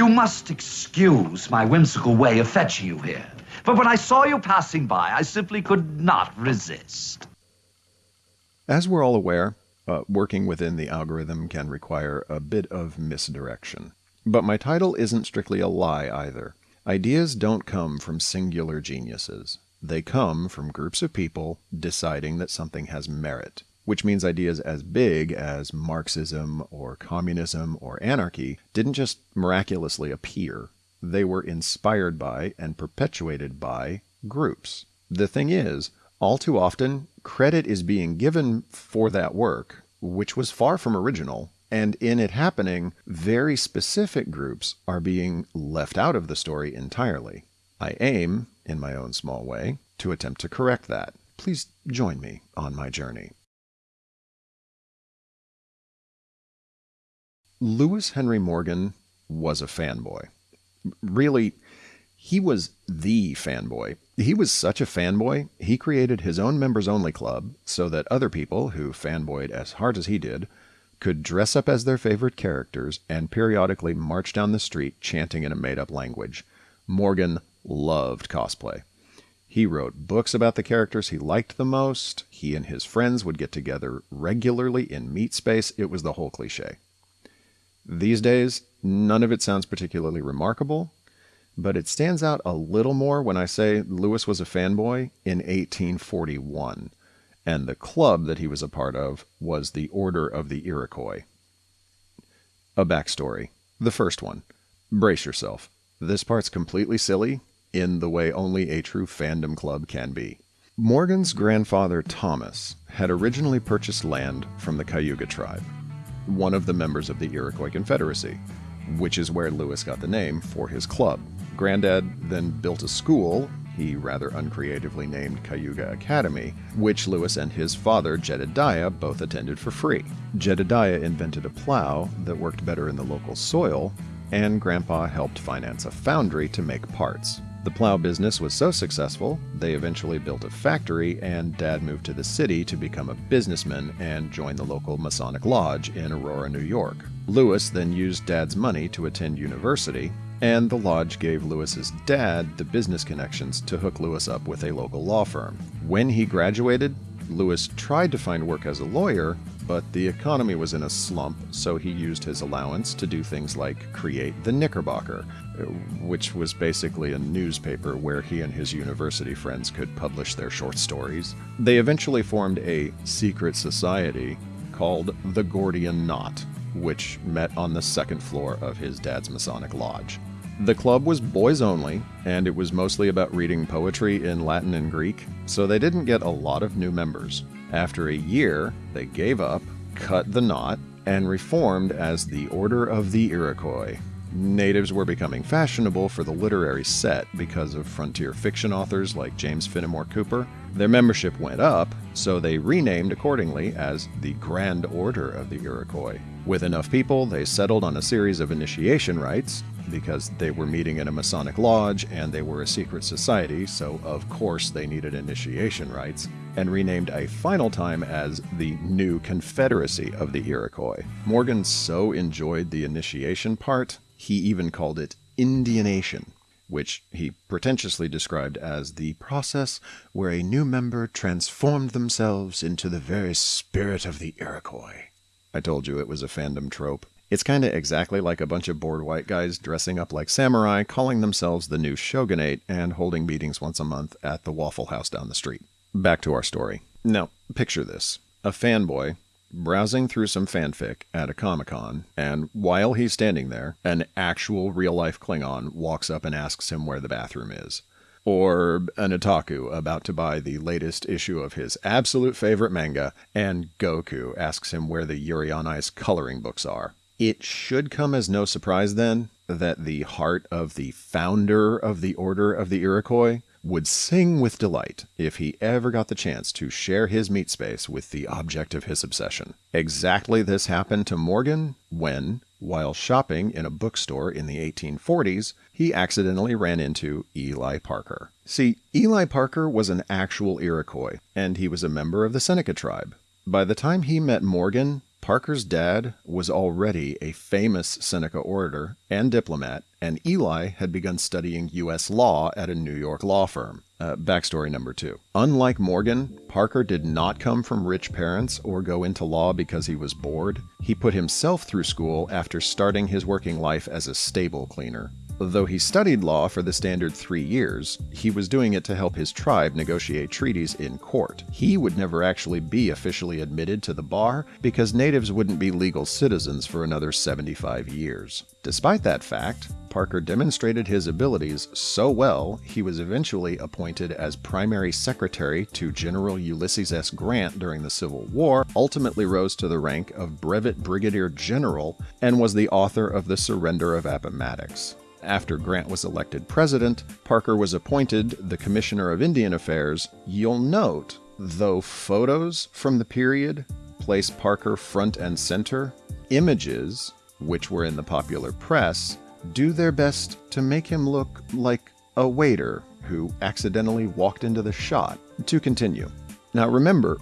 You must excuse my whimsical way of fetching you here. But when I saw you passing by, I simply could not resist. As we're all aware, uh, working within the algorithm can require a bit of misdirection. But my title isn't strictly a lie either. Ideas don't come from singular geniuses. They come from groups of people deciding that something has merit, which means ideas as big as Marxism or communism or anarchy didn't just miraculously appear. They were inspired by and perpetuated by groups. The thing is, all too often, credit is being given for that work, which was far from original, and in it happening, very specific groups are being left out of the story entirely. I aim, in my own small way, to attempt to correct that. Please join me on my journey. Lewis Henry Morgan was a fanboy. Really, he was the fanboy. He was such a fanboy, he created his own members only club so that other people who fanboyed as hard as he did could dress up as their favorite characters and periodically march down the street chanting in a made up language. Morgan loved cosplay. He wrote books about the characters he liked the most. He and his friends would get together regularly in meat space. It was the whole cliche. These days, none of it sounds particularly remarkable, but it stands out a little more when I say Lewis was a fanboy in 1841, and the club that he was a part of was the Order of the Iroquois. A backstory. The first one. Brace yourself. This part's completely silly, in the way only a true fandom club can be. Morgan's grandfather Thomas had originally purchased land from the Cayuga tribe, one of the members of the Iroquois Confederacy, which is where Lewis got the name for his club. Granddad then built a school he rather uncreatively named Cayuga Academy, which Lewis and his father, Jedediah, both attended for free. Jedediah invented a plow that worked better in the local soil, and Grandpa helped finance a foundry to make parts. The plow business was so successful, they eventually built a factory, and Dad moved to the city to become a businessman and join the local Masonic Lodge in Aurora, New York. Lewis then used Dad's money to attend university, and the lodge gave Lewis's dad the business connections to hook Lewis up with a local law firm. When he graduated, Lewis tried to find work as a lawyer, but the economy was in a slump, so he used his allowance to do things like create the Knickerbocker, which was basically a newspaper where he and his university friends could publish their short stories. They eventually formed a secret society called the Gordian Knot, which met on the second floor of his dad's Masonic Lodge. The club was boys only, and it was mostly about reading poetry in Latin and Greek, so they didn't get a lot of new members. After a year, they gave up, cut the knot, and reformed as the Order of the Iroquois. Natives were becoming fashionable for the literary set because of frontier fiction authors like James Fenimore Cooper. Their membership went up, so they renamed accordingly as the Grand Order of the Iroquois. With enough people, they settled on a series of initiation rites, because they were meeting in a Masonic lodge and they were a secret society, so of course they needed initiation rites, and renamed a final time as the New Confederacy of the Iroquois. Morgan so enjoyed the initiation part, he even called it Indianation, which he pretentiously described as the process where a new member transformed themselves into the very spirit of the Iroquois. I told you it was a fandom trope. It's kind of exactly like a bunch of bored white guys dressing up like samurai, calling themselves the new shogunate, and holding meetings once a month at the Waffle House down the street. Back to our story. Now, picture this a fanboy browsing through some fanfic at a Comic Con, and while he's standing there, an actual real life Klingon walks up and asks him where the bathroom is. Or an otaku about to buy the latest issue of his absolute favorite manga, and Goku asks him where the Yuri on Ice coloring books are. It should come as no surprise then that the heart of the founder of the Order of the Iroquois would sing with delight if he ever got the chance to share his meat space with the object of his obsession. Exactly this happened to Morgan when, while shopping in a bookstore in the 1840s, he accidentally ran into Eli Parker. See, Eli Parker was an actual Iroquois, and he was a member of the Seneca tribe. By the time he met Morgan, Parker's dad was already a famous Seneca orator and diplomat, and Eli had begun studying U.S. law at a New York law firm. Uh, backstory number two. Unlike Morgan, Parker did not come from rich parents or go into law because he was bored. He put himself through school after starting his working life as a stable cleaner. Though he studied law for the standard three years, he was doing it to help his tribe negotiate treaties in court. He would never actually be officially admitted to the bar because natives wouldn't be legal citizens for another 75 years. Despite that fact, Parker demonstrated his abilities so well he was eventually appointed as primary secretary to General Ulysses S. Grant during the Civil War, ultimately rose to the rank of brevet brigadier general, and was the author of the Surrender of Appomattox. After Grant was elected president, Parker was appointed the Commissioner of Indian Affairs. You'll note, though photos from the period place Parker front and center, images, which were in the popular press, do their best to make him look like a waiter who accidentally walked into the shot. To continue. Now remember,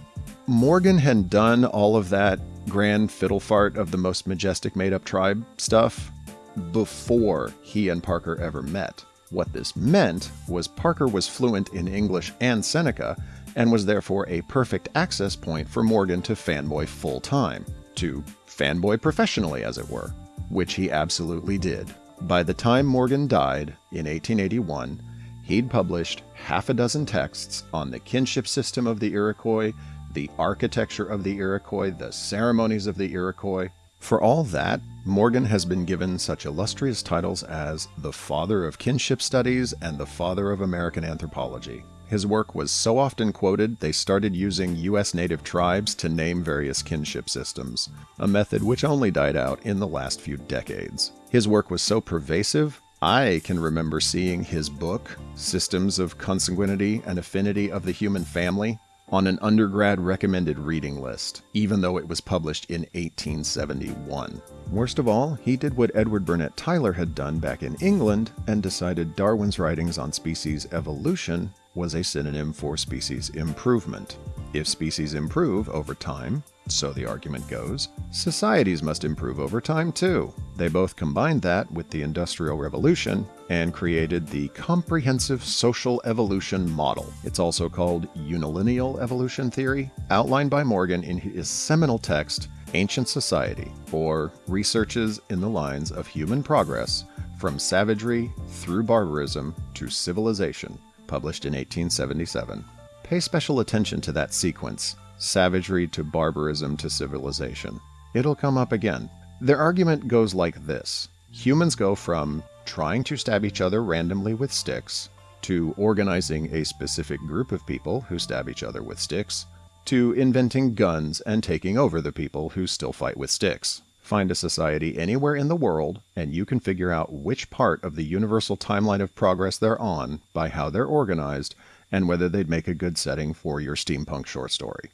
Morgan had done all of that grand fiddle fart of the most majestic made up tribe stuff before he and Parker ever met. What this meant was Parker was fluent in English and Seneca, and was therefore a perfect access point for Morgan to fanboy full time, to fanboy professionally, as it were, which he absolutely did. By the time Morgan died in 1881, he'd published half a dozen texts on the kinship system of the Iroquois, the architecture of the Iroquois, the ceremonies of the Iroquois, for all that, Morgan has been given such illustrious titles as the father of kinship studies and the father of American anthropology. His work was so often quoted, they started using U.S. native tribes to name various kinship systems, a method which only died out in the last few decades. His work was so pervasive, I can remember seeing his book, Systems of Consanguinity and Affinity of the Human Family, on an undergrad recommended reading list, even though it was published in 1871. Worst of all, he did what Edward Burnett Tylor had done back in England and decided Darwin's writings on species evolution was a synonym for species improvement. If species improve over time, so the argument goes, societies must improve over time too. They both combined that with the Industrial Revolution and created the Comprehensive Social Evolution Model. It's also called Unilineal Evolution Theory, outlined by Morgan in his seminal text, Ancient Society, or Researches in the Lines of Human Progress from Savagery through Barbarism to Civilization, published in 1877. Pay special attention to that sequence savagery to barbarism to civilization. It'll come up again. Their argument goes like this Humans go from trying to stab each other randomly with sticks, to organizing a specific group of people who stab each other with sticks, to inventing guns and taking over the people who still fight with sticks. Find a society anywhere in the world, and you can figure out which part of the universal timeline of progress they're on by how they're organized and whether they'd make a good setting for your steampunk short story.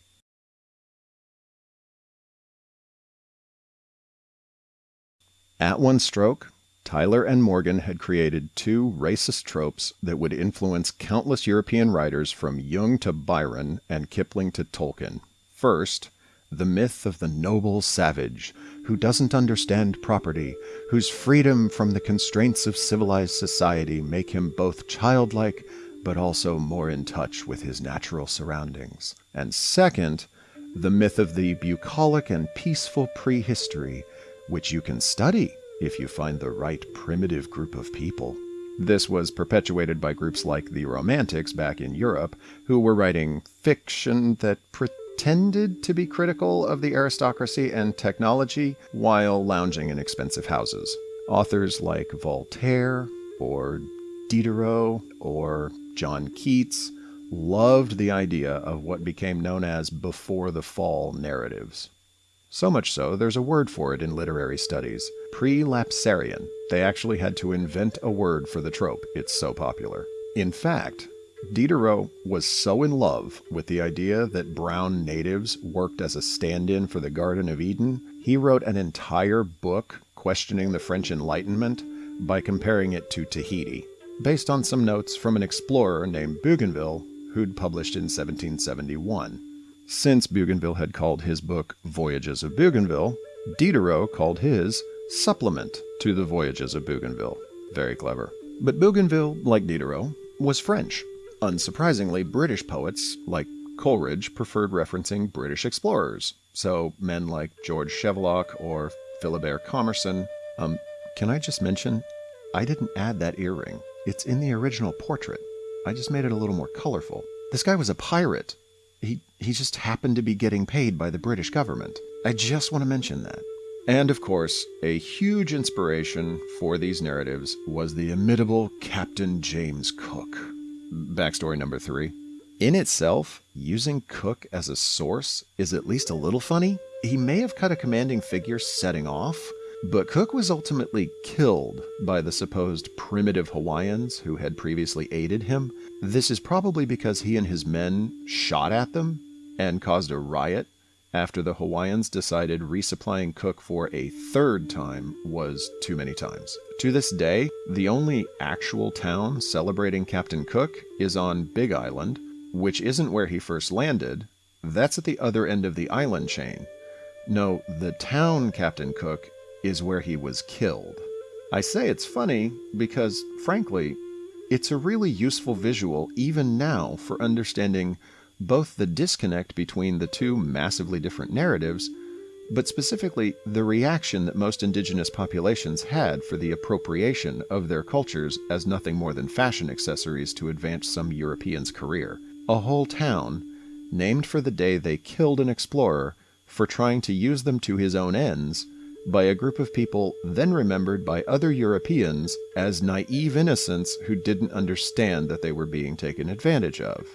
At one stroke, Tylor and Morgan had created two racist tropes that would influence countless European writers from Jung to Byron and Kipling to Tolkien. First, the myth of the noble savage who doesn't understand property, whose freedom from the constraints of civilized society make him both childlike but also more in touch with his natural surroundings. And second, the myth of the bucolic and peaceful prehistory which you can study if you find the right primitive group of people. This was perpetuated by groups like the Romantics back in Europe, who were writing fiction that pretended to be critical of the aristocracy and technology while lounging in expensive houses. Authors like Voltaire or Diderot or John Keats loved the idea of what became known as before the fall narratives. So much so, there's a word for it in literary studies prelapsarian. They actually had to invent a word for the trope, it's so popular. In fact, Diderot was so in love with the idea that brown natives worked as a stand in for the Garden of Eden, he wrote an entire book questioning the French Enlightenment by comparing it to Tahiti, based on some notes from an explorer named Bougainville who'd published in 1771. Since Bougainville had called his book Voyages of Bougainville, Diderot called his supplement to the Voyages of Bougainville. Very clever. But Bougainville, like Diderot, was French. Unsurprisingly, British poets, like Coleridge, preferred referencing British explorers. So men like George Shelvocke or Philibert Commerson. Um, can I just mention, I didn't add that earring. It's in the original portrait. I just made it a little more colorful. This guy was a pirate. He, he just happened to be getting paid by the British government. I just want to mention that. And of course, a huge inspiration for these narratives was the imitable Captain James Cook. Backstory number three. In itself, using Cook as a source is at least a little funny. He may have cut a commanding figure setting off, but Cook was ultimately killed by the supposed primitive Hawaiians who had previously aided him. This is probably because he and his men shot at them and caused a riot after the Hawaiians decided resupplying Cook for a third time was too many times. To this day, the only actual town celebrating Captain Cook is on Big Island, which isn't where he first landed. That's at the other end of the island chain. No, the town Captain Cook is where he was killed. I say it's funny because, frankly, it's a really useful visual even now for understanding both the disconnect between the two massively different narratives, but specifically the reaction that most indigenous populations had for the appropriation of their cultures as nothing more than fashion accessories to advance some European's career. A whole town, named for the day they killed an explorer for trying to use them to his own ends, by a group of people then remembered by other Europeans as naive innocents who didn't understand that they were being taken advantage of.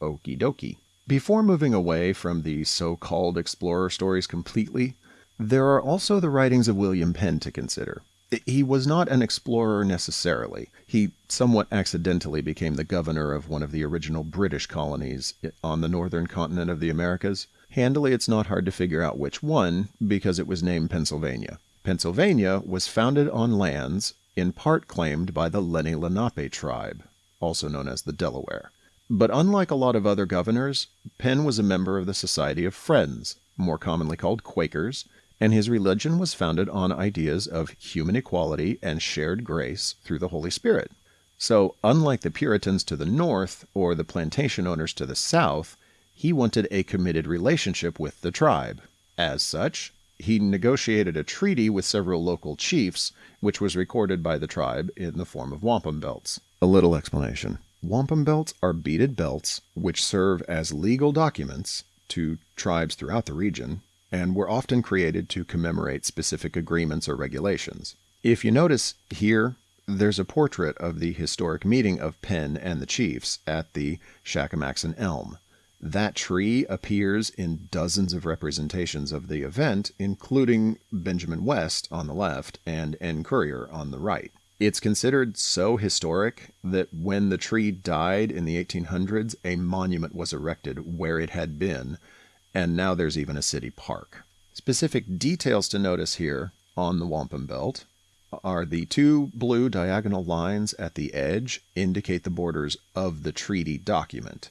Okie dokie. Before moving away from the so called explorer stories completely, there are also the writings of William Penn to consider. He was not an explorer necessarily. He somewhat accidentally became the governor of one of the original British colonies on the northern continent of the Americas. Handily, it's not hard to figure out which one because it was named Pennsylvania. Pennsylvania was founded on lands in part claimed by the Lenni Lenape tribe, also known as the Delaware. But unlike a lot of other governors, Penn was a member of the Society of Friends, more commonly called Quakers, and his religion was founded on ideas of human equality and shared grace through the Holy Spirit. So, unlike the Puritans to the north or the plantation owners to the south, he wanted a committed relationship with the tribe. As such, he negotiated a treaty with several local chiefs, which was recorded by the tribe in the form of wampum belts. A little explanation. Wampum belts are beaded belts which serve as legal documents to tribes throughout the region and were often created to commemorate specific agreements or regulations. If you notice here, there's a portrait of the historic meeting of Penn and the chiefs at the Shackamaxon Elm. That tree appears in dozens of representations of the event, including Benjamin West on the left and N. Currier on the right. It's considered so historic that when the tree died in the 1800s, a monument was erected where it had been, and now there's even a city park. Specific details to notice here on the wampum belt are the two blue diagonal lines at the edge indicate the borders of the treaty document,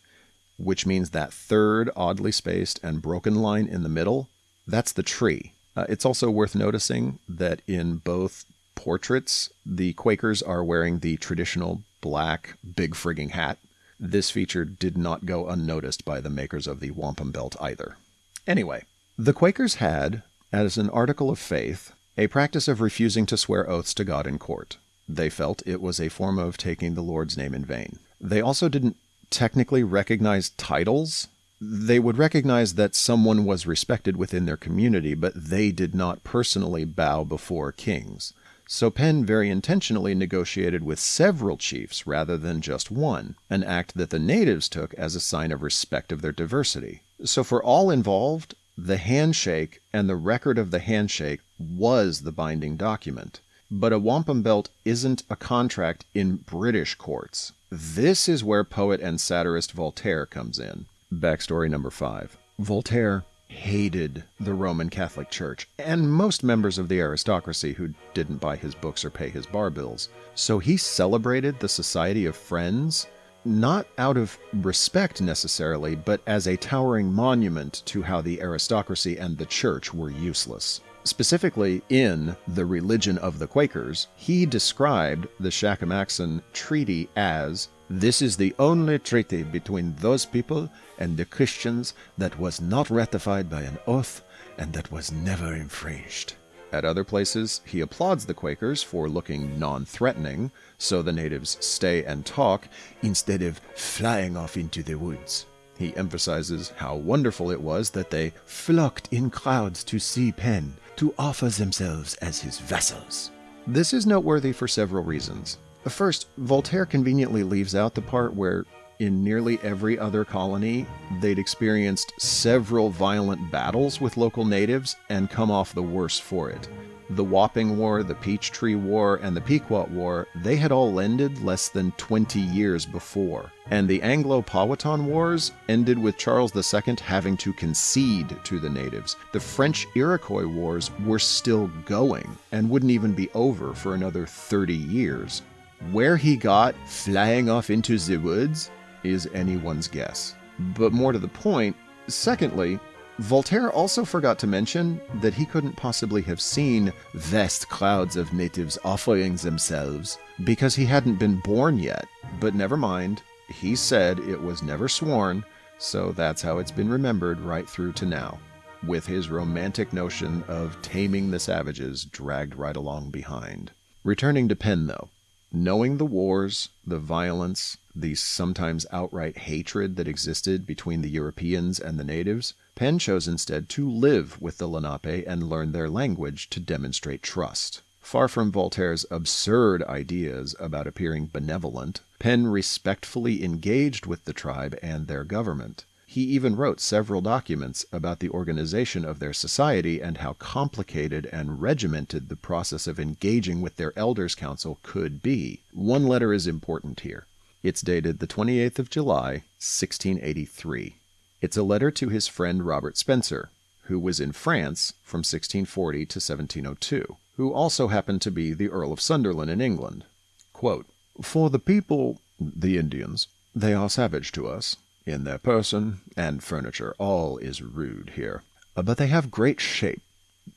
which means that third oddly spaced and broken line in the middle, that's the tree. Uh, it's also worth noticing that in both portraits, the Quakers are wearing the traditional black big frigging hat. This feature did not go unnoticed by the makers of the wampum belt either. Anyway, the Quakers had, as an article of faith, a practice of refusing to swear oaths to God in court. They felt it was a form of taking the Lord's name in vain. They also didn't technically recognize titles. They would recognize that someone was respected within their community, but they did not personally bow before kings. So Penn very intentionally negotiated with several chiefs rather than just one, an act that the natives took as a sign of respect of their diversity. So for all involved, the handshake and the record of the handshake was the binding document. But a wampum belt isn't a contract in British courts. This is where poet and satirist Voltaire comes in. Backstory number five. Voltaire hated the Roman Catholic Church and most members of the aristocracy who didn't buy his books or pay his bar bills. So he celebrated the Society of Friends not out of respect necessarily, but as a towering monument to how the aristocracy and the church were useless. Specifically, in The Religion of the Quakers, he described the Shackamaxon Treaty as this is the only treaty between those people and the Christians that was not ratified by an oath and that was never infringed. At other places, he applauds the Quakers for looking non threatening, so the natives stay and talk instead of flying off into the woods. He emphasizes how wonderful it was that they flocked in crowds to see Penn, to offer themselves as his vassals. This is noteworthy for several reasons. First, Voltaire conveniently leaves out the part where, in nearly every other colony, they'd experienced several violent battles with local natives and come off the worse for it. The Wapping War, the Peachtree War, and the Pequot War, they had all ended less than 20 years before. And the Anglo Powhatan Wars ended with Charles II having to concede to the natives. The French Iroquois Wars were still going and wouldn't even be over for another 30 years. Where he got flying off into the woods is anyone's guess. But more to the point, secondly, Voltaire also forgot to mention that he couldn't possibly have seen vast crowds of natives offering themselves because he hadn't been born yet. But never mind, he said it was never sworn, so that's how it's been remembered right through to now, with his romantic notion of taming the savages dragged right along behind. Returning to Penn, though, Knowing the wars, the violence, the sometimes outright hatred that existed between the Europeans and the natives, Penn chose instead to live with the Lenape and learn their language to demonstrate trust. Far from Voltaire's absurd ideas about appearing benevolent, Penn respectfully engaged with the tribe and their government. He even wrote several documents about the organization of their society and how complicated and regimented the process of engaging with their elders' council could be. One letter is important here. It's dated the 28th of July, 1683. It's a letter to his friend Robert Spencer, who was in France from 1640 to 1702, who also happened to be the Earl of Sunderland in England. Quote, For the people, the Indians, they are savage to us, in their person and furniture, all is rude here. But they have great shape,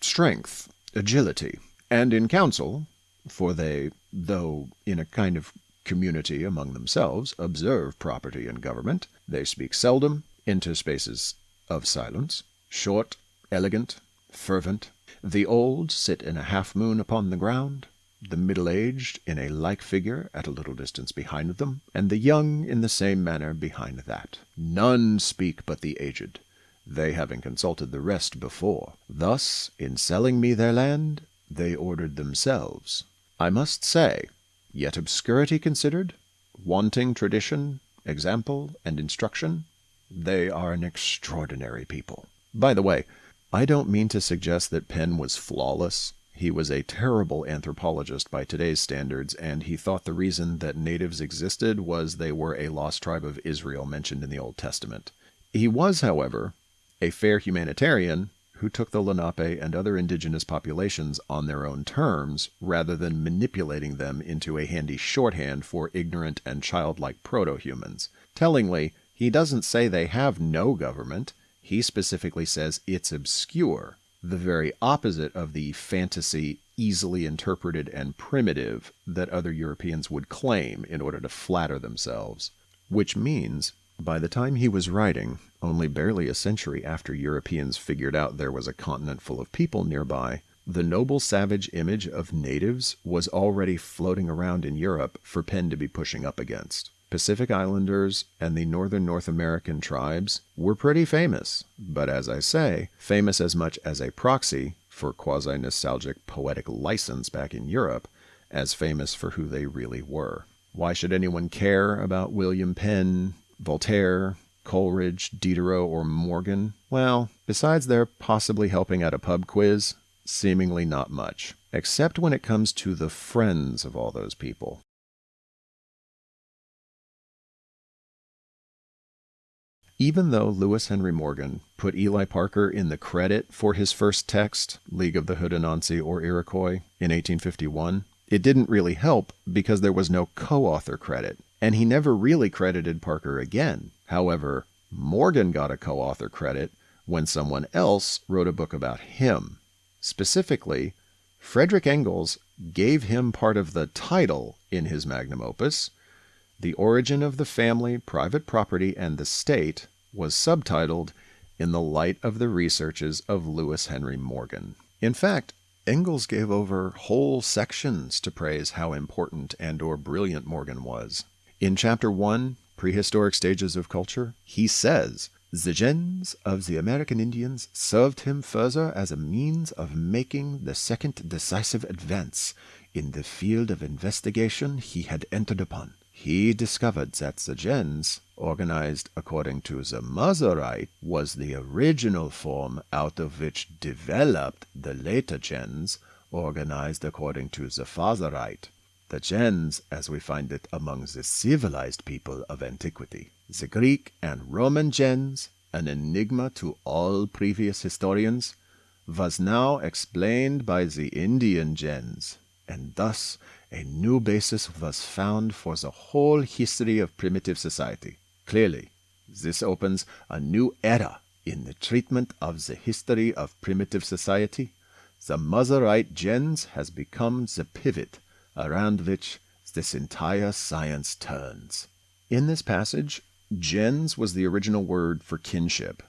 strength, agility, and in council, for they, though in a kind of community among themselves, observe property and government, they speak seldom, interspaces of silence, short, elegant, fervent. The old sit in a half moon upon the ground, the middle aged in a like figure at a little distance behind them, and the young in the same manner behind that. None speak but the aged, they having consulted the rest before. Thus, in selling me their land, they ordered themselves. I must say, yet obscurity considered, wanting tradition, example, and instruction, they are an extraordinary people. By the way, I don't mean to suggest that Penn was flawless. He was a terrible anthropologist by today's standards, and he thought the reason that natives existed was they were a lost tribe of Israel mentioned in the Old Testament. He was, however, a fair humanitarian who took the Lenape and other indigenous populations on their own terms rather than manipulating them into a handy shorthand for ignorant and childlike proto humans. Tellingly, he doesn't say they have no government, he specifically says it's obscure the very opposite of the fantasy, easily interpreted and primitive that other Europeans would claim in order to flatter themselves. Which means, by the time he was writing, only barely a century after Europeans figured out there was a continent full of people nearby, the noble savage image of natives was already floating around in Europe for Penn to be pushing up against. Pacific Islanders and the northern North American tribes were pretty famous, but as I say, famous as much as a proxy for quasi nostalgic poetic license back in Europe as famous for who they really were. Why should anyone care about William Penn, Voltaire, Coleridge, Diderot, or Morgan? Well, besides their possibly helping at a pub quiz, seemingly not much, except when it comes to the friends of all those people. Even though Lewis Henry Morgan put Eli Parker in the credit for his first text, League of the Ho-dé-no-sau-nee or Iroquois, in 1851, it didn't really help because there was no co author credit, and he never really credited Parker again. However, Morgan got a co author credit when someone else wrote a book about him. Specifically, Frederick Engels gave him part of the title in his magnum opus. The Origin of the Family, Private Property, and the State was subtitled In the Light of the Researches of Lewis Henry Morgan. In fact, Engels gave over whole sections to praise how important and or brilliant Morgan was. In chapter 1, Prehistoric Stages of Culture, he says, the gens of the American Indians served him further as a means of making the second decisive advance in the field of investigation he had entered upon. He discovered that the gens, organized according to the mother was the original form out of which developed the later gens, organized according to the father right. The gens, as we find it among the civilized people of antiquity. The Greek and Roman gens, an enigma to all previous historians, was now explained by the Indian gens, and thus a new basis was found for the whole history of primitive society. Clearly, this opens a new era in the treatment of the history of primitive society. The mother-right gens has become the pivot around which this entire science turns. In this passage, gens was the original word for kinship,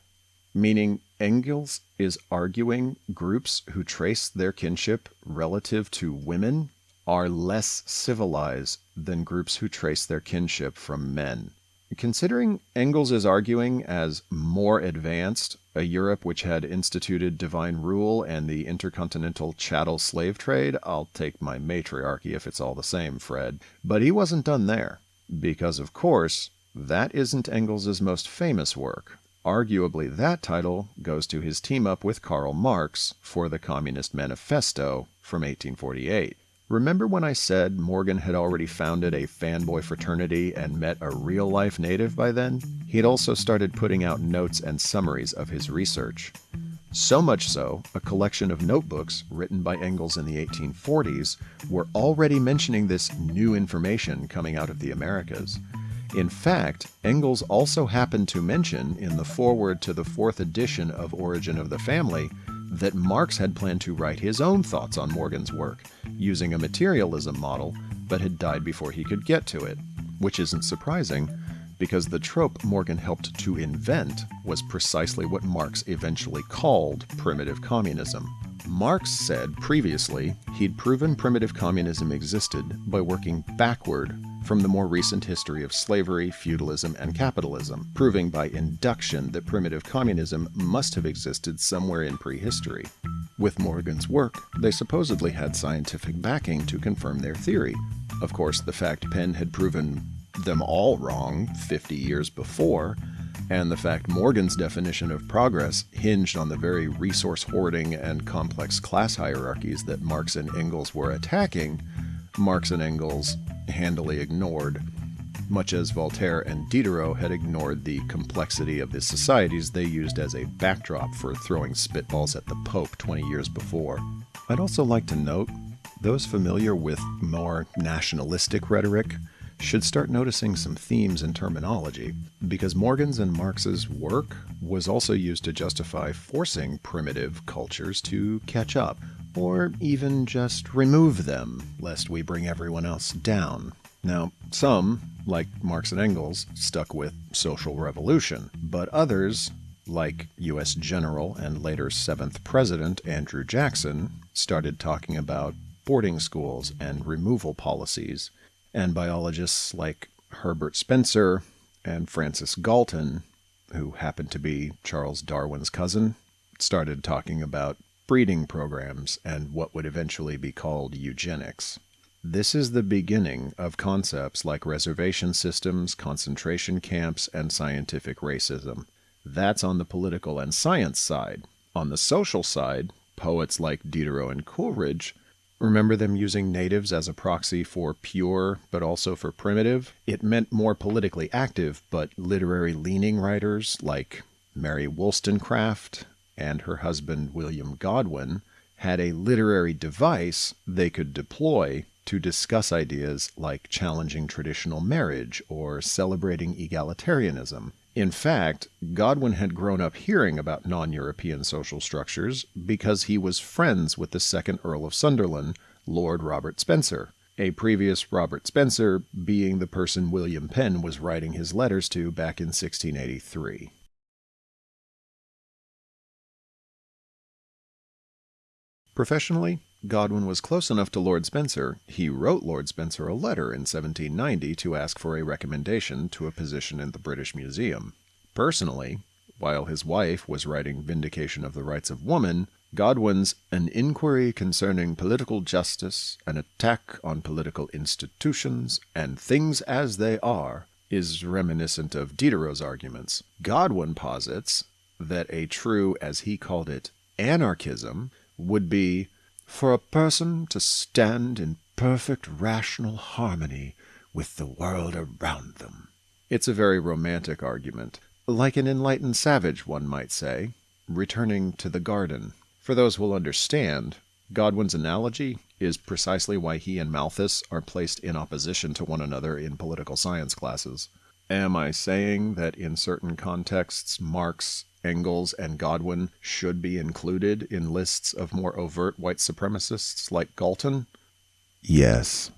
meaning Engels is arguing groups who trace their kinship relative to women are less civilized than groups who trace their kinship from men. Considering Engels is arguing as more advanced, a Europe which had instituted divine rule and the intercontinental chattel slave trade, I'll take my matriarchy if it's all the same, Fred. But he wasn't done there, because of course, that isn't Engels' most famous work. Arguably, that title goes to his team up with Karl Marx for the Communist Manifesto from 1848. Remember when I said Morgan had already founded a fanboy fraternity and met a real life native by then? He had also started putting out notes and summaries of his research. So much so, a collection of notebooks written by Engels in the 1840s were already mentioning this new information coming out of the Americas. In fact, Engels also happened to mention in the foreword to the fourth edition of Origin of the Family that Marx had planned to write his own thoughts on Morgan's work, using a materialism model, but had died before he could get to it, which isn't surprising, because the trope Morgan helped to invent was precisely what Marx eventually called primitive communism. Marx said previously he'd proven primitive communism existed by working backward from the more recent history of slavery, feudalism, and capitalism, proving by induction that primitive communism must have existed somewhere in prehistory. With Morgan's work, they supposedly had scientific backing to confirm their theory. Of course, the fact Penn had proven them all wrong 50 years before, and the fact Morgan's definition of progress hinged on the very resource hoarding and complex class hierarchies that Marx and Engels were attacking, Marx and Engels handily ignored, much as Voltaire and Diderot had ignored the complexity of the societies they used as a backdrop for throwing spitballs at the Pope 20 years before. I'd also like to note those familiar with more nationalistic rhetoric should start noticing some themes in terminology, because Morgan's and Marx's work was also used to justify forcing primitive cultures to catch up, or even just remove them, lest we bring everyone else down. Now, some, like Marx and Engels, stuck with social revolution, but others, like U.S. General and later 7th President Andrew Jackson, started talking about boarding schools and removal policies, and biologists like Herbert Spencer and Francis Galton, who happened to be Charles Darwin's cousin, started talking about breeding programs and what would eventually be called eugenics. This is the beginning of concepts like reservation systems, concentration camps, and scientific racism. That's on the political and science side. On the social side, poets like Diderot and Coleridge Remember them using natives as a proxy for pure, but also for primitive? It meant more politically active, but literary leaning writers like Mary Wollstonecraft and her husband William Godwin had a literary device they could deploy to discuss ideas like challenging traditional marriage or celebrating egalitarianism. In fact, Godwin had grown up hearing about non European social structures because he was friends with the second Earl of Sunderland, Lord Robert Spencer, a previous Robert Spencer being the person William Penn was writing his letters to back in 1683. Professionally, Godwin was close enough to Lord Spencer, he wrote Lord Spencer a letter in 1790 to ask for a recommendation to a position in the British Museum. Personally, while his wife was writing Vindication of the Rights of Woman, Godwin's An Inquiry Concerning Political Justice, An Attack on Political Institutions, and Things as They Are is reminiscent of Diderot's arguments. Godwin posits that a true, as he called it, anarchism would be for a person to stand in perfect rational harmony with the world around them. It's a very romantic argument, like an enlightened savage, one might say, returning to the garden. For those who will understand, Godwin's analogy is precisely why he and Malthus are placed in opposition to one another in political science classes. Am I saying that in certain contexts Marx Engels and Godwin should be included in lists of more overt white supremacists like Galton? Yes.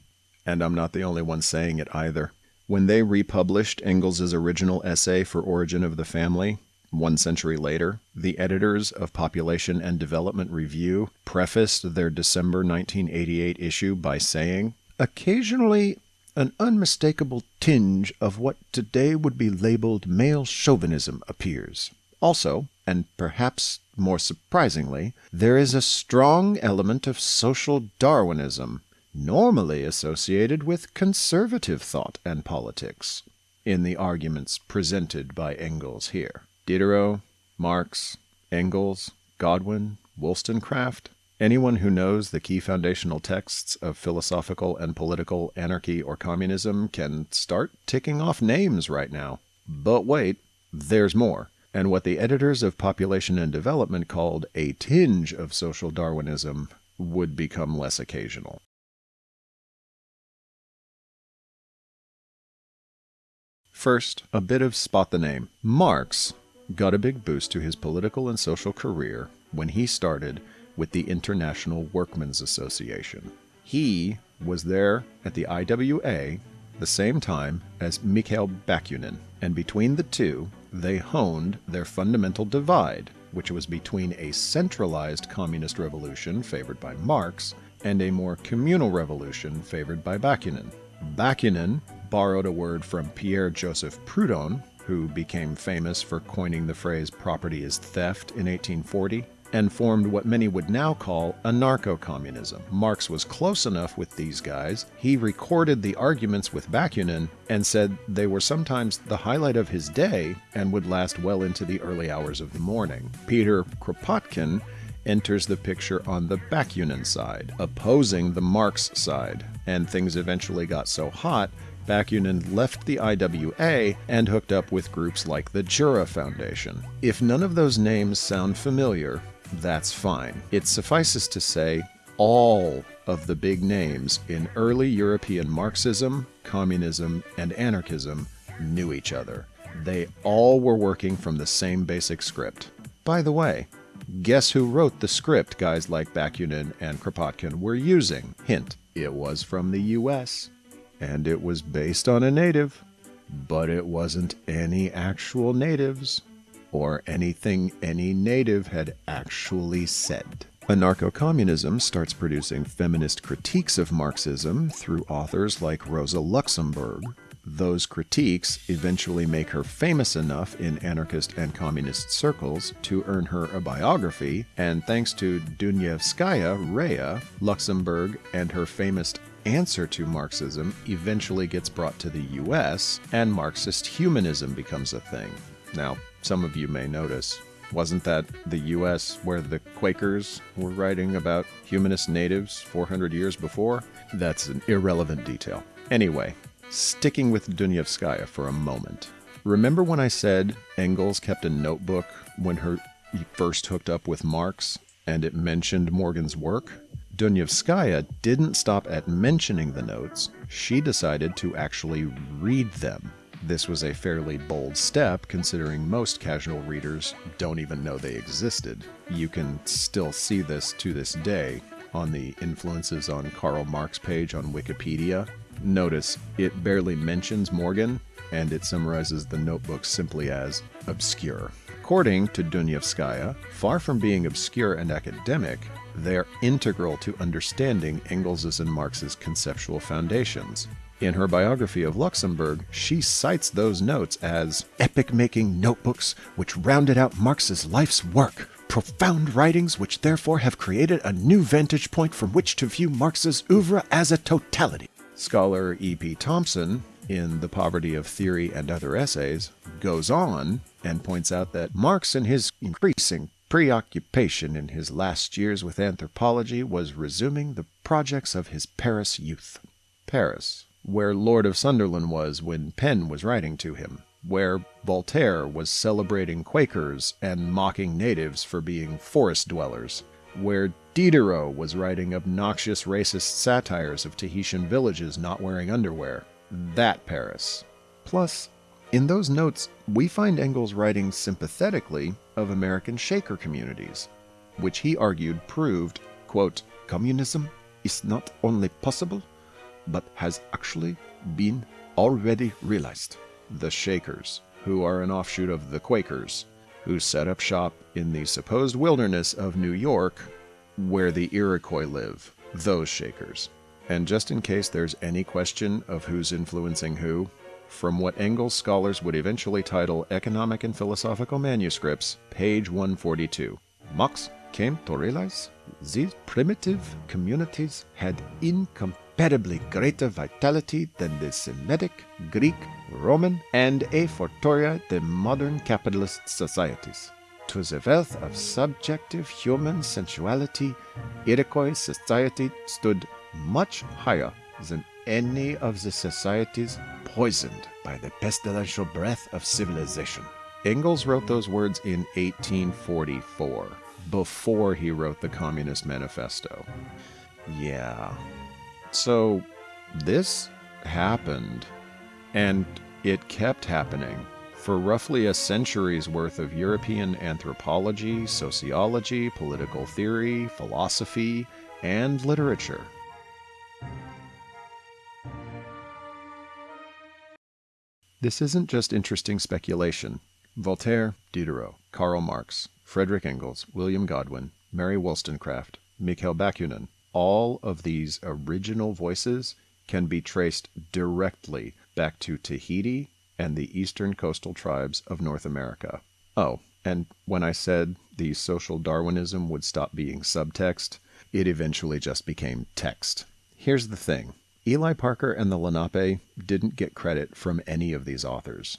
And I'm not the only one saying it either. When they republished Engels's original essay for Origin of the Family, one century later, the editors of Population and Development Review prefaced their December 1988 issue by saying, Occasionally, an unmistakable tinge of what today would be labeled male chauvinism appears. Also, and perhaps more surprisingly, there is a strong element of social Darwinism, normally associated with conservative thought and politics, in the arguments presented by Engels here. Diderot, Marx, Engels, Godwin, Wollstonecraft, anyone who knows the key foundational texts of philosophical and political anarchy or communism can start ticking off names right now. But wait, there's more and what the editors of Population and Development called a tinge of social Darwinism would become less occasional. First, a bit of spot the name. Marx got a big boost to his political and social career when he started with the International Workmen's Association. He was there at the IWA the same time as Mikhail Bakunin, and between the two, they honed their fundamental divide, which was between a centralized communist revolution favored by Marx and a more communal revolution favored by Bakunin. Bakunin borrowed a word from Pierre Joseph Proudhon, who became famous for coining the phrase property is theft in 1840, and formed what many would now call anarcho communism. Marx was close enough with these guys, he recorded the arguments with Bakunin and said they were sometimes the highlight of his day and would last well into the early hours of the morning. Peter Kropotkin enters the picture on the Bakunin side, opposing the Marx side, and things eventually got so hot Bakunin left the IWA and hooked up with groups like the Jura Foundation. If none of those names sound familiar, that's fine. It suffices to say all of the big names in early European Marxism, communism, and anarchism knew each other. They all were working from the same basic script. By the way, guess who wrote the script guys like Bakunin and Kropotkin were using? Hint, it was from the US. And it was based on a native. But it wasn't any actual natives or anything any native had actually said. Anarcho communism starts producing feminist critiques of Marxism through authors like Rosa Luxemburg. Those critiques eventually make her famous enough in anarchist and communist circles to earn her a biography, and thanks to Dunayevskaya Raya, Luxemburg and her famous answer to Marxism eventually gets brought to the US, and Marxist humanism becomes a thing. Now, some of you may notice Wasn't that the US where the Quakers were writing about humanist natives 400 years before? That's an irrelevant detail. Anyway, sticking with Dunayevskaya for a moment. Remember when I said Engels kept a notebook when her first hooked up with Marx and it mentioned Morgan's work? Dunayevskaya didn't stop at mentioning the notes. She decided to actually read them. This was a fairly bold step considering most casual readers don't even know they existed. You can still see this to this day on the influences on Karl Marx page on Wikipedia. Notice it barely mentions Morgan, and it summarizes the notebook simply as obscure. According to Dunayevskaya, far from being obscure and academic, they're integral to understanding Engels's and Marx's conceptual foundations. In her biography of Luxemburg, she cites those notes as epic making notebooks which rounded out Marx's life's work, profound writings which therefore have created a new vantage point from which to view Marx's oeuvre as a totality. Scholar E.P. Thompson in The Poverty of Theory and Other Essays, goes on and points out that Marx, in his increasing preoccupation in his last years with anthropology, was resuming the projects of his Paris youth. Paris, where Lord of Sunderland was when Penn was writing to him, where Voltaire was celebrating Quakers and mocking natives for being forest dwellers, where Diderot was writing obnoxious racist satires of Tahitian villages not wearing underwear, that Paris. Plus, in those notes, we find Engels writing sympathetically of American Shaker communities, which he argued proved, quote, communism is not only possible, but has actually been already realized. The Shakers, who are an offshoot of the Quakers, who set up shop in the supposed wilderness of New York, where the Iroquois live, those Shakers. And just in case there's any question of who's influencing who, from what Engels scholars would eventually title Economic and Philosophical Manuscripts, page 142. Marx came to realize these primitive communities had incomparably greater vitality than the Semitic, Greek, Roman, and a fortiori the modern capitalist societies. To the wealth of subjective human sensuality, Iroquois society stood much higher than any of the societies poisoned by the pestilential breath of civilization. Engels wrote those words in 1844, before he wrote the Communist Manifesto. Yeah. So, this happened, and it kept happening for roughly a century's worth of European anthropology, sociology, political theory, philosophy, and literature. This isn't just interesting speculation. Voltaire, Diderot, Karl Marx, Frederick Engels, William Godwin, Mary Wollstonecraft, Mikhail Bakunin, all of these original voices can be traced directly back to Tahiti and the eastern coastal tribes of North America. Oh, and when I said the social Darwinism would stop being subtext, it eventually just became text. Here's the thing Eli Parker and the Lenape didn't get credit from any of these authors.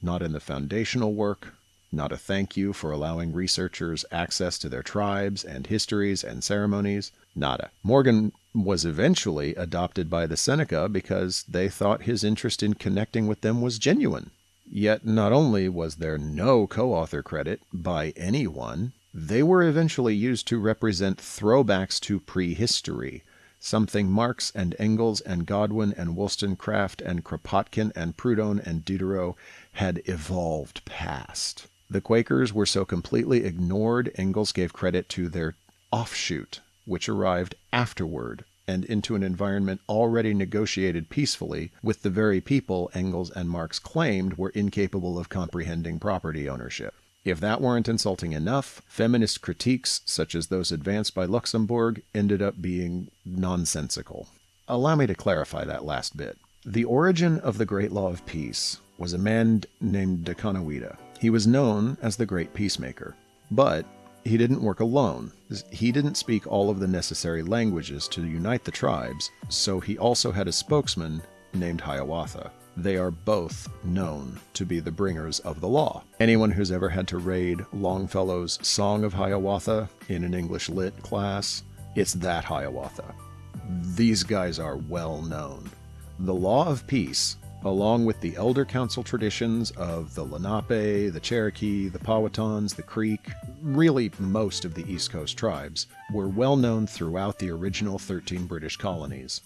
Not in the foundational work, not a thank you for allowing researchers access to their tribes and histories and ceremonies, nada. Morgan was eventually adopted by the Seneca because they thought his interest in connecting with them was genuine. Yet not only was there no co author credit by anyone, they were eventually used to represent throwbacks to prehistory something Marx and Engels and Godwin and Wollstonecraft and Kropotkin and Proudhon and Diderot had evolved past. The Quakers were so completely ignored, Engels gave credit to their offshoot, which arrived afterward and into an environment already negotiated peacefully with the very people Engels and Marx claimed were incapable of comprehending property ownership. If that weren't insulting enough, feminist critiques, such as those advanced by Luxemburg, ended up being nonsensical. Allow me to clarify that last bit. The origin of the Great Law of Peace was a man named Decanawida. He was known as the Great Peacemaker, but he didn't work alone. He didn't speak all of the necessary languages to unite the tribes, so he also had a spokesman named Hiawatha. they are both known to be the bringers of the law. Anyone who's ever had to raid Longfellow's Song of Hiawatha in an English lit class, it's that Hiawatha. These guys are well known. The law of peace, along with the elder council traditions of the Lenape, the Cherokee, the Powhatans, the Creek, really most of the East Coast tribes, were well known throughout the original 13 British colonies.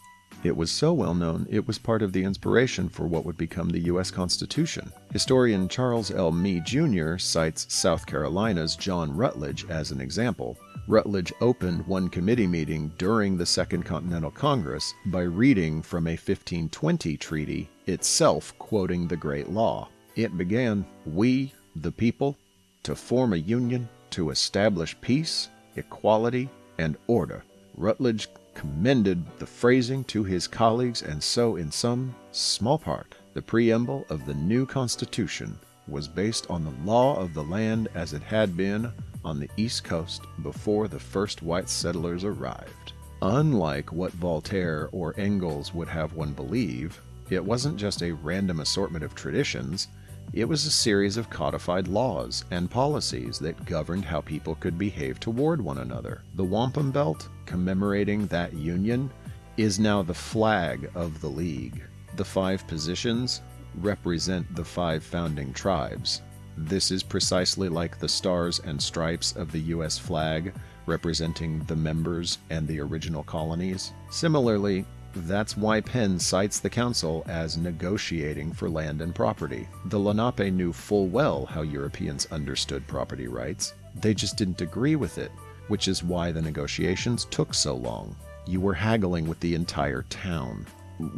It was so well known, it was part of the inspiration for what would become the U.S. Constitution. Historian Charles L. Mee Jr. cites South Carolina's John Rutledge as an example. Rutledge opened one committee meeting during the Second Continental Congress by reading from a 1520 treaty, itself quoting the Great Law. It began, We, the people, to form a union to establish peace, equality, and order. Rutledge commended the phrasing to his colleagues, and so, in some small part, the preamble of the new Constitution was based on the law of the land as it had been on the East Coast before the first white settlers arrived. Unlike what Voltaire or Engels would have one believe, it wasn't just a random assortment of traditions, it was a series of codified laws and policies that governed how people could behave toward one another. The wampum belt, commemorating that union, is now the flag of the League. The five positions represent the five founding tribes. This is precisely like the stars and stripes of the U.S. flag, representing the members and the original colonies. Similarly, that's why Penn cites the council as negotiating for land and property. The Lenape knew full well how Europeans understood property rights. They just didn't agree with it, which is why the negotiations took so long. You were haggling with the entire town.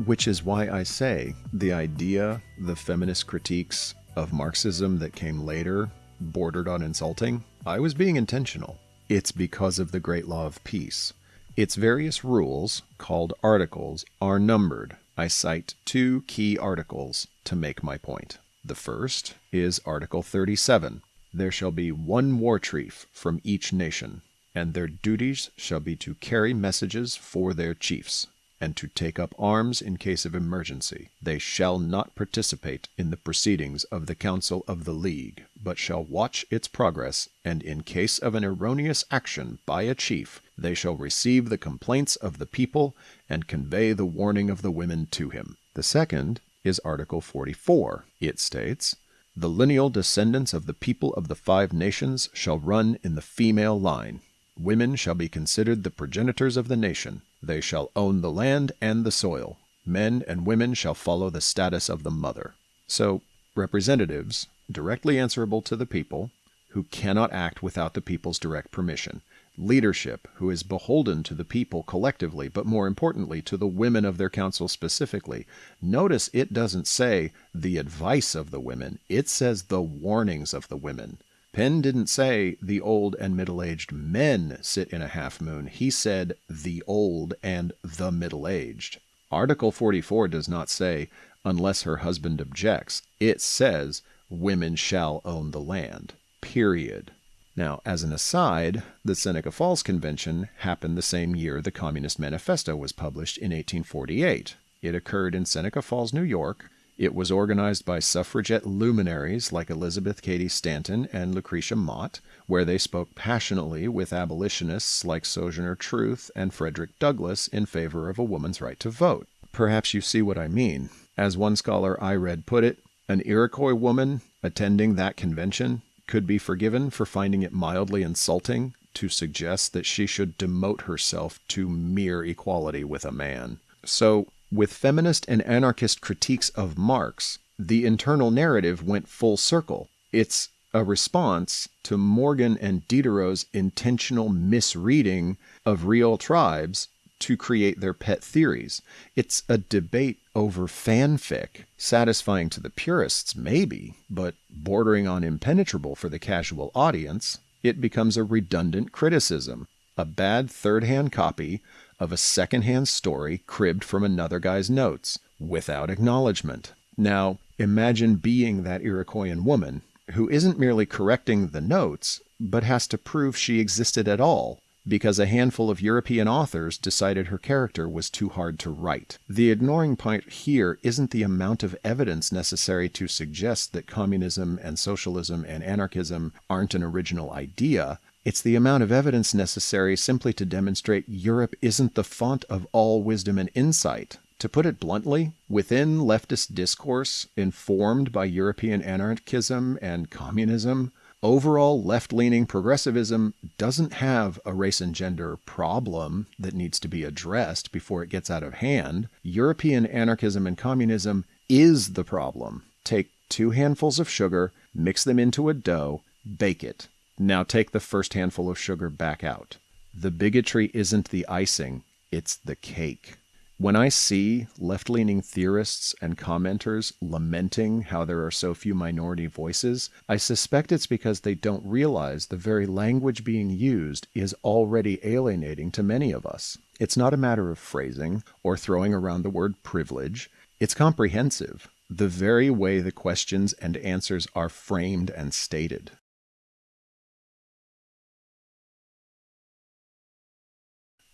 Which is why I say the idea, the feminist critiques of Marxism that came later bordered on insulting. I was being intentional. It's because of the Great Law of Peace. Its various rules, called articles, are numbered. I cite two key articles to make my point. The first is Article 37. There shall be one war chief from each nation, and their duties shall be to carry messages for their chiefs and to take up arms in case of emergency. They shall not participate in the proceedings of the Council of the League, but shall watch its progress, and in case of an erroneous action by a chief, they shall receive the complaints of the people and convey the warning of the women to him. The second is Article 44. It states, The lineal descendants of the people of the five nations shall run in the female line. Women shall be considered the progenitors of the nation. They shall own the land and the soil. Men and women shall follow the status of the mother. So, representatives, directly answerable to the people, who cannot act without the people's direct permission. Leadership, who is beholden to the people collectively, but more importantly, to the women of their council specifically. Notice it doesn't say the advice of the women, it says the warnings of the women. Penn didn't say the old and middle aged men sit in a half moon. He said the old and the middle aged. Article 44 does not say unless her husband objects. It says women shall own the land. Period. Now, as an aside, the Seneca Falls Convention happened the same year the Communist Manifesto was published in 1848. It occurred in Seneca Falls, New York, it was organized by suffragette luminaries like Elizabeth Cady Stanton and Lucretia Mott, where they spoke passionately with abolitionists like Sojourner Truth and Frederick Douglass in favor of a woman's right to vote. Perhaps you see what I mean. As one scholar I read put it, an Iroquois woman attending that convention could be forgiven for finding it mildly insulting to suggest that she should demote herself to mere equality with a man. So, with feminist and anarchist critiques of Marx, the internal narrative went full circle. It's a response to Morgan and Diderot's intentional misreading of real tribes to create their pet theories. It's a debate over fanfic, satisfying to the purists, maybe, but bordering on impenetrable for the casual audience. It becomes a redundant criticism, a bad third hand copy of a second hand story cribbed from another guy's notes without acknowledgement. Now, imagine being that Iroquoian woman who isn't merely correcting the notes, but has to prove she existed at all. because a handful of European authors decided her character was too hard to write. The ignoring point here isn't the amount of evidence necessary to suggest that communism and socialism and anarchism aren't an original idea. It's the amount of evidence necessary simply to demonstrate Europe isn't the font of all wisdom and insight. To put it bluntly, within leftist discourse informed by European anarchism and communism, overall left leaning progressivism doesn't have a race and gender problem that needs to be addressed before it gets out of hand. European anarchism and communism is the problem. Take two handfuls of sugar, mix them into a dough, bake it. Now take the first handful of sugar back out. The bigotry isn't the icing, it's the cake. When I see left leaning theorists and commenters lamenting how there are so few minority voices, I suspect it's because they don't realize the very language being used is already alienating to many of us. It's not a matter of phrasing or throwing around the word privilege, it's comprehensive, the very way the questions and answers are framed and stated.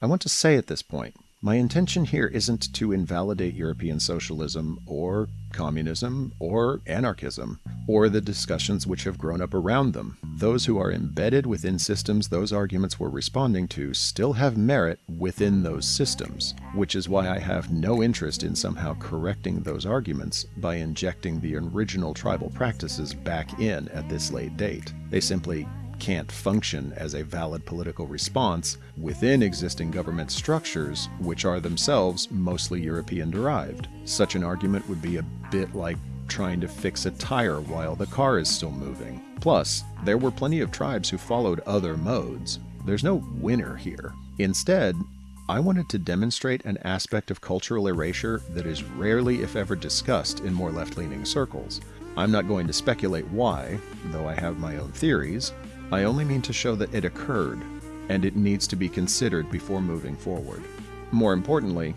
I want to say at this point my intention here isn't to invalidate European socialism or communism or anarchism or the discussions which have grown up around them. Those who are embedded within systems those arguments were responding to still have merit within those systems, which is why I have no interest in somehow correcting those arguments by injecting the original tribal practices back in at this late date. They simply can't function as a valid political response within existing government structures, which are themselves mostly European derived. Such an argument would be a bit like trying to fix a tire while the car is still moving. Plus, there were plenty of tribes who followed other modes. There's no winner here. Instead, I wanted to demonstrate an aspect of cultural erasure that is rarely, if ever, discussed in more left leaning circles. I'm not going to speculate why, though I have my own theories, I only mean to show that it occurred, and it needs to be considered before moving forward. More importantly,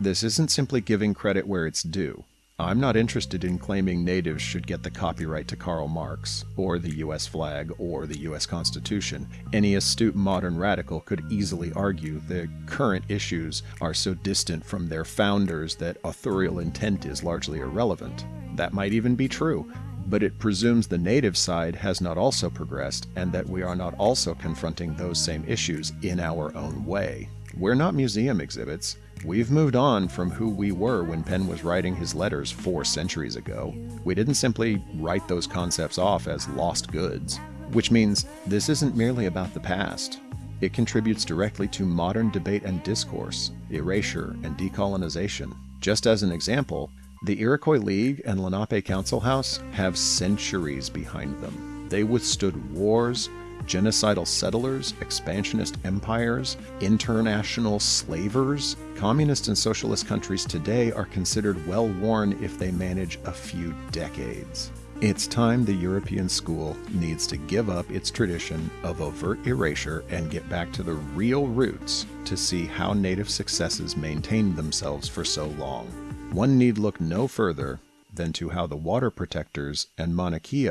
this isn't simply giving credit where it's due. I'm not interested in claiming natives should get the copyright to Karl Marx, or the US flag, or the US Constitution. Any astute modern radical could easily argue the current issues are so distant from their founders that authorial intent is largely irrelevant. That might even be true, but it presumes the native side has not also progressed and that we are not also confronting those same issues in our own way. We're not museum exhibits. We've moved on from who we were when Penn was writing his letters four centuries ago. We didn't simply write those concepts off as lost goods, which means this isn't merely about the past. It contributes directly to modern debate and discourse, erasure, and decolonization. Just as an example, the Iroquois League and Lenape Council House have centuries behind them. They withstood wars, genocidal settlers, expansionist empires, international slavers. Communist and socialist countries today are considered well worn if they manage a few decades. It's time the European school needs to give up its tradition of overt erasure and get back to the real roots to see how native successes maintained themselves for so long. One need look no further than to how the water protectors and Mauna Kea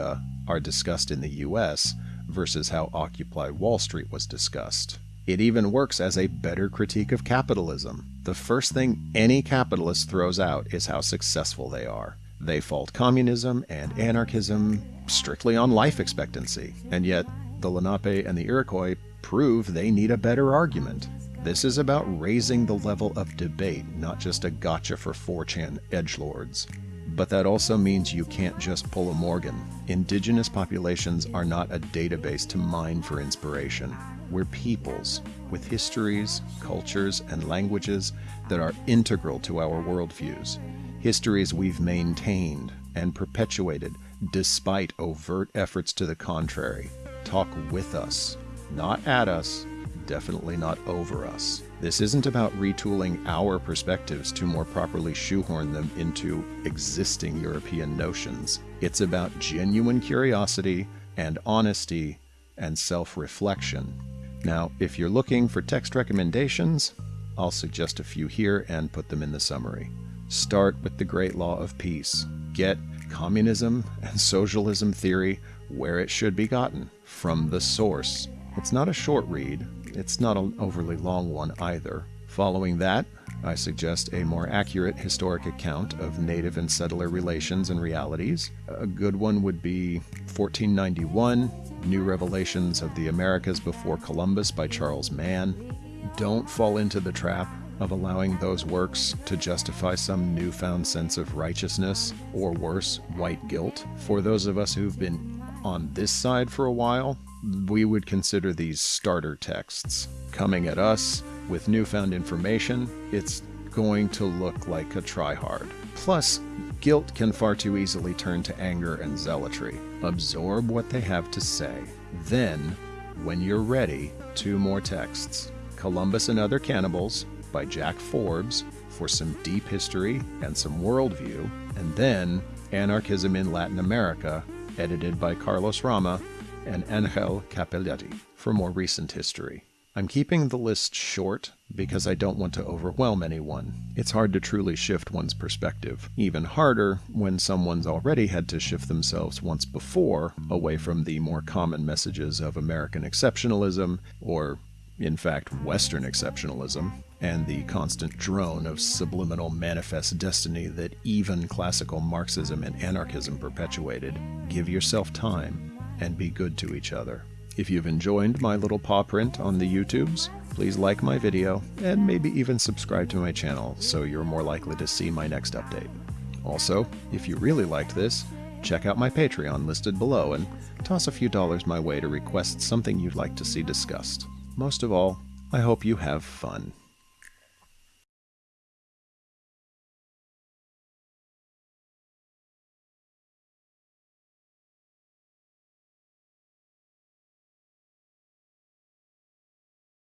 are discussed in the US versus how Occupy Wall Street was discussed. It even works as a better critique of capitalism. The first thing any capitalist throws out is how successful they are. They fault communism and anarchism strictly on life expectancy, and yet the Lenape and the Iroquois prove they need a better argument. This is about raising the level of debate, not just a gotcha for 4chan edgelords. But that also means you can't just pull a Morgan. Indigenous populations are not a database to mine for inspiration. We're peoples with histories, cultures, and languages that are integral to our worldviews. Histories we've maintained and perpetuated despite overt efforts to the contrary. Talk with us, not at us, definitely not over us. This isn't about retooling our perspectives to more properly shoehorn them into existing European notions. It's about genuine curiosity and honesty and self reflection. Now, if you're looking for text recommendations, I'll suggest a few here and put them in the summary. Start with the Great Law of Peace. Get communism and socialism theory where it should be gotten from the source. It's not a short read, It's not an overly long one either. Following that, I suggest a more accurate historic account of native and settler relations and realities. A good one would be 1491 New Revelations of the Americas Before Columbus by Charles Mann. Don't fall into the trap of allowing those works to justify some newfound sense of righteousness, or worse, white guilt. For those of us who've been on this side for a while, we would consider these starter texts. Coming at us with newfound information, it's going to look like a tryhard. Plus, guilt can far too easily turn to anger and zealotry. Absorb what they have to say. Then, when you're ready, two more texts Columbus and Other Cannibals by Jack Forbes for some deep history and some worldview, and then Anarchism in Latin America, edited by Carlos Rama and Angel Cappelletti for more recent history. I'm keeping the list short because I don't want to overwhelm anyone. It's hard to truly shift one's perspective. Even harder when someone's already had to shift themselves once before away from the more common messages of American exceptionalism or in fact, Western exceptionalism, and the constant drone of subliminal manifest destiny that even classical Marxism and anarchism perpetuated. Give yourself time and be good to each other. If you've enjoyed my little paw print on the YouTubes, please like my video and maybe even subscribe to my channel so you're more likely to see my next update. Also, if you really liked this, check out my Patreon listed below and toss a few dollars my way to request something you'd like to see discussed. Most of all, I hope you have fun.